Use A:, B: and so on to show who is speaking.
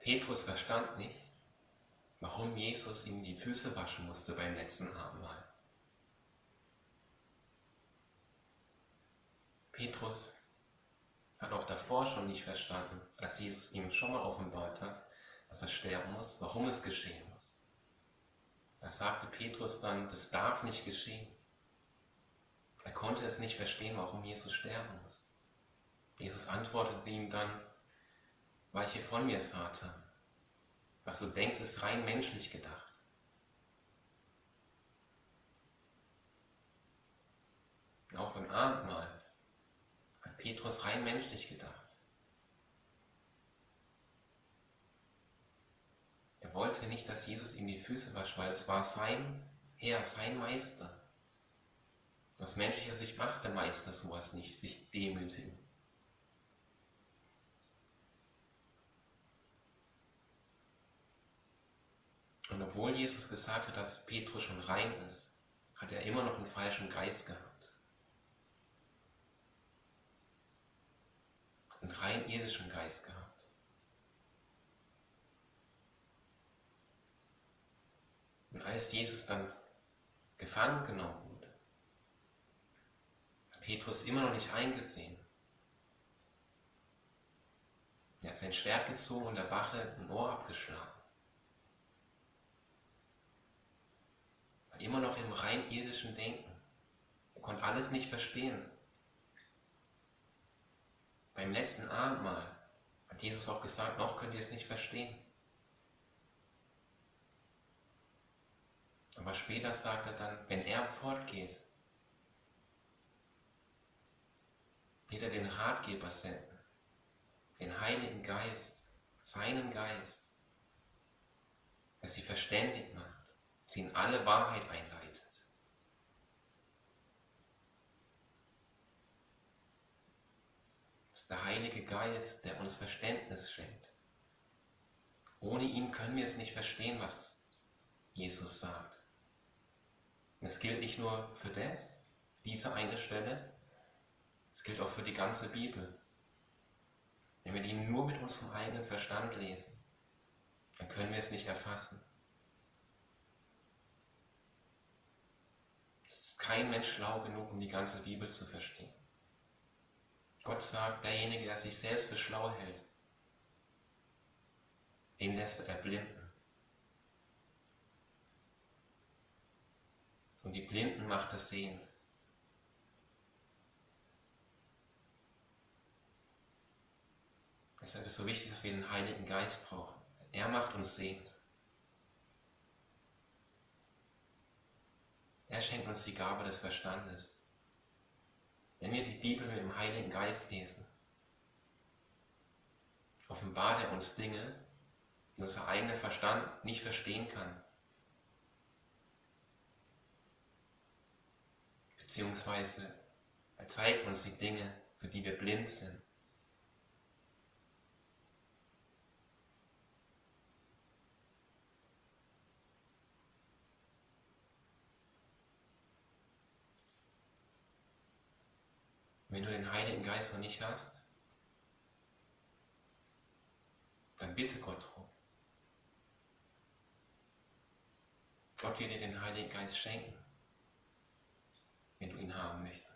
A: Petrus verstand nicht, warum Jesus ihm die Füße waschen musste beim letzten Abendmahl. Petrus hat auch davor schon nicht verstanden, als Jesus ihm schon mal offenbart hat, dass er sterben muss, warum es geschehen muss. Da sagte Petrus dann, das darf nicht geschehen. Er konnte es nicht verstehen, warum Jesus sterben muss. Jesus antwortete ihm dann, weiche von mir, Satan. Was du denkst, ist rein menschlich gedacht. auch beim Abendmahl hat Petrus rein menschlich gedacht. Er wollte nicht, dass Jesus ihm die Füße wascht, weil es war sein Herr, sein Meister. Aus menschlicher Sicht macht der Meister sowas nicht, sich demütigen. Und obwohl Jesus gesagt hat, dass Petrus schon rein ist, hat er immer noch einen falschen Geist gehabt. Einen rein irdischen Geist gehabt. Und als Jesus dann gefangen genommen wurde, hat Petrus immer noch nicht eingesehen. Er hat sein Schwert gezogen und der Wache ein Ohr abgeschlagen. War immer noch im rein irdischen Denken. Er konnte alles nicht verstehen. Beim letzten Abendmahl hat Jesus auch gesagt, noch könnt ihr es nicht verstehen. Aber später sagt er dann, wenn er fortgeht, wird er den Ratgeber senden, den Heiligen Geist, seinen Geist, der sie verständigt macht, sie in alle Wahrheit einleitet. Das ist der Heilige Geist, der uns Verständnis schenkt. Ohne ihn können wir es nicht verstehen, was Jesus sagt. Und es gilt nicht nur für das, diese eine Stelle, es gilt auch für die ganze Bibel. Wenn wir die nur mit unserem eigenen Verstand lesen, dann können wir es nicht erfassen. Es ist kein Mensch schlau genug, um die ganze Bibel zu verstehen. Gott sagt, derjenige, der sich selbst für schlau hält, den lässt er erblinden. und die Blinden macht er sehen. Deshalb ist es so wichtig, dass wir den Heiligen Geist brauchen. Er macht uns sehend. Er schenkt uns die Gabe des Verstandes. Wenn wir die Bibel mit dem Heiligen Geist lesen, offenbart er uns Dinge, die unser eigener Verstand nicht verstehen kann. beziehungsweise er zeigt uns die Dinge, für die wir blind sind. Wenn du den Heiligen Geist noch nicht hast, dann bitte Gott drum. Gott wird dir den Heiligen Geist schenken wenn du ihn haben möchtest.